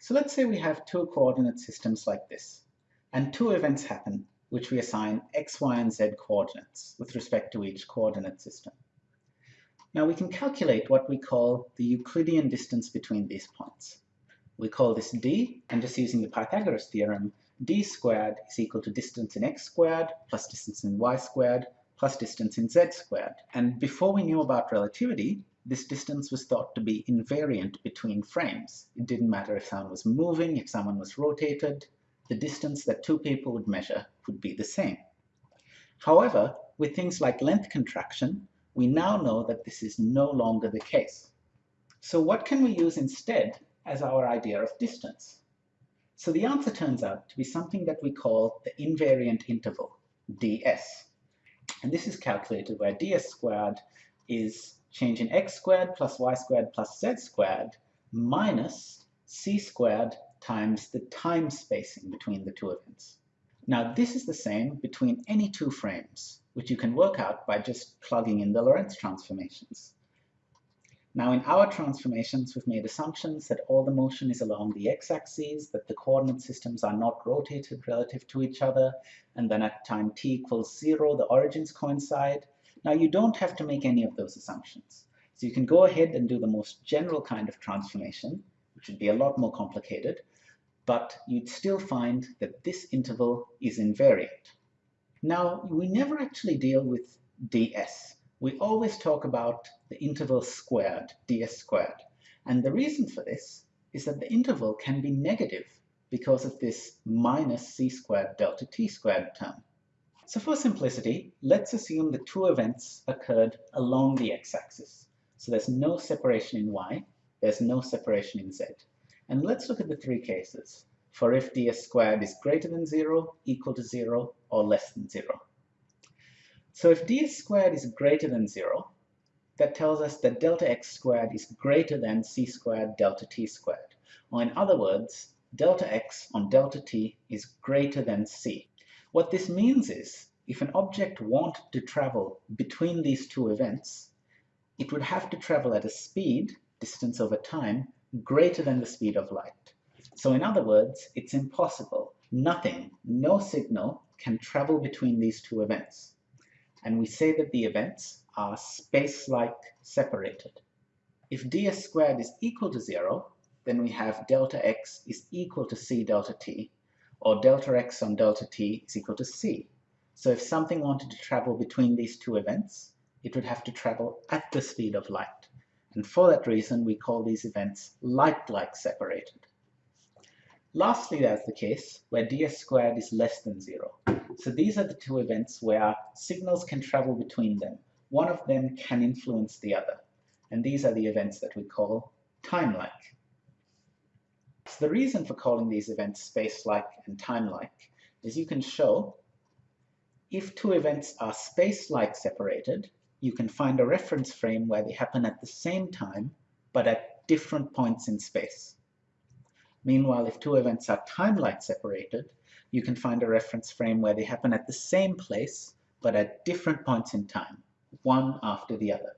So let's say we have two coordinate systems like this, and two events happen which we assign x, y, and z coordinates with respect to each coordinate system. Now we can calculate what we call the Euclidean distance between these points. We call this d, and just using the Pythagoras theorem, d squared is equal to distance in x squared plus distance in y squared plus distance in z squared. And before we knew about relativity, this distance was thought to be invariant between frames. It didn't matter if someone was moving, if someone was rotated, the distance that two people would measure would be the same. However, with things like length contraction, we now know that this is no longer the case. So what can we use instead as our idea of distance? So the answer turns out to be something that we call the invariant interval, ds. And this is calculated where ds squared is change in x squared plus y squared plus z squared minus c squared times the time spacing between the two events. Now this is the same between any two frames, which you can work out by just plugging in the Lorentz transformations. Now in our transformations, we've made assumptions that all the motion is along the x-axis, that the coordinate systems are not rotated relative to each other, and then at time t equals zero, the origins coincide, now you don't have to make any of those assumptions. So you can go ahead and do the most general kind of transformation, which would be a lot more complicated, but you'd still find that this interval is invariant. Now, we never actually deal with ds. We always talk about the interval squared, ds squared. And the reason for this is that the interval can be negative because of this minus c squared delta t squared term. So for simplicity, let's assume the two events occurred along the x-axis. So there's no separation in y, there's no separation in z. And let's look at the three cases for if ds squared is greater than 0, equal to 0, or less than 0. So if ds squared is greater than 0, that tells us that delta x squared is greater than c squared delta t squared. Or in other words, delta x on delta t is greater than c. What this means is, if an object wanted to travel between these two events, it would have to travel at a speed, distance over time, greater than the speed of light. So in other words, it's impossible. Nothing, no signal, can travel between these two events. And we say that the events are space-like separated. If ds squared is equal to 0, then we have delta x is equal to c delta t, or delta x on delta t is equal to c. So if something wanted to travel between these two events, it would have to travel at the speed of light. And for that reason, we call these events light-like separated. Lastly, there's the case where ds squared is less than zero. So these are the two events where signals can travel between them. One of them can influence the other. And these are the events that we call time-like. The reason for calling these events space-like and time-like is you can show if two events are space-like separated, you can find a reference frame where they happen at the same time, but at different points in space. Meanwhile, if two events are time-like separated, you can find a reference frame where they happen at the same place, but at different points in time, one after the other.